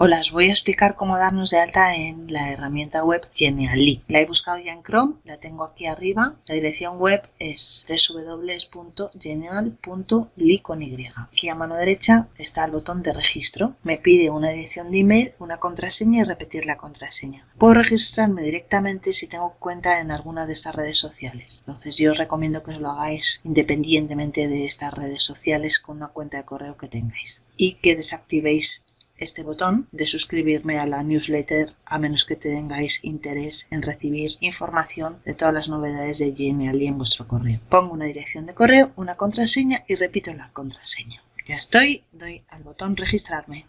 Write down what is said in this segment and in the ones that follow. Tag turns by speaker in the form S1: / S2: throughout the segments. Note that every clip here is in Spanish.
S1: Hola, os voy a explicar cómo darnos de alta en la herramienta web Genially. La he buscado ya en Chrome, la tengo aquí arriba. La dirección web es www.genial.ly Y. Aquí a mano derecha está el botón de registro. Me pide una dirección de email, una contraseña y repetir la contraseña. Puedo registrarme directamente si tengo cuenta en alguna de estas redes sociales. Entonces yo os recomiendo que os lo hagáis independientemente de estas redes sociales con una cuenta de correo que tengáis. Y que desactivéis este botón de suscribirme a la newsletter a menos que tengáis interés en recibir información de todas las novedades de Gmail en vuestro correo. Pongo una dirección de correo, una contraseña y repito la contraseña. Ya estoy, doy al botón registrarme.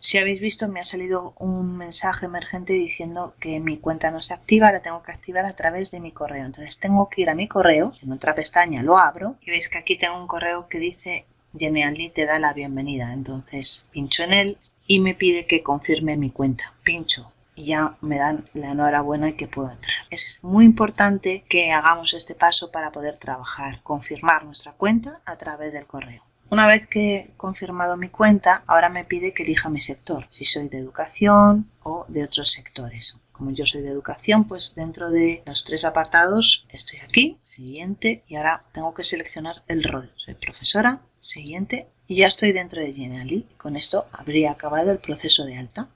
S1: Si habéis visto me ha salido un mensaje emergente diciendo que mi cuenta no se activa, la tengo que activar a través de mi correo. Entonces tengo que ir a mi correo, en otra pestaña lo abro y veis que aquí tengo un correo que dice Genially te da la bienvenida. Entonces pincho en él y me pide que confirme mi cuenta. Pincho y ya me dan la enhorabuena y que puedo entrar. Es muy importante que hagamos este paso para poder trabajar, confirmar nuestra cuenta a través del correo. Una vez que he confirmado mi cuenta, ahora me pide que elija mi sector, si soy de educación o de otros sectores. Como yo soy de educación, pues dentro de los tres apartados estoy aquí, siguiente, y ahora tengo que seleccionar el rol. Soy profesora, siguiente, y ya estoy dentro de Genially. Con esto habría acabado el proceso de alta.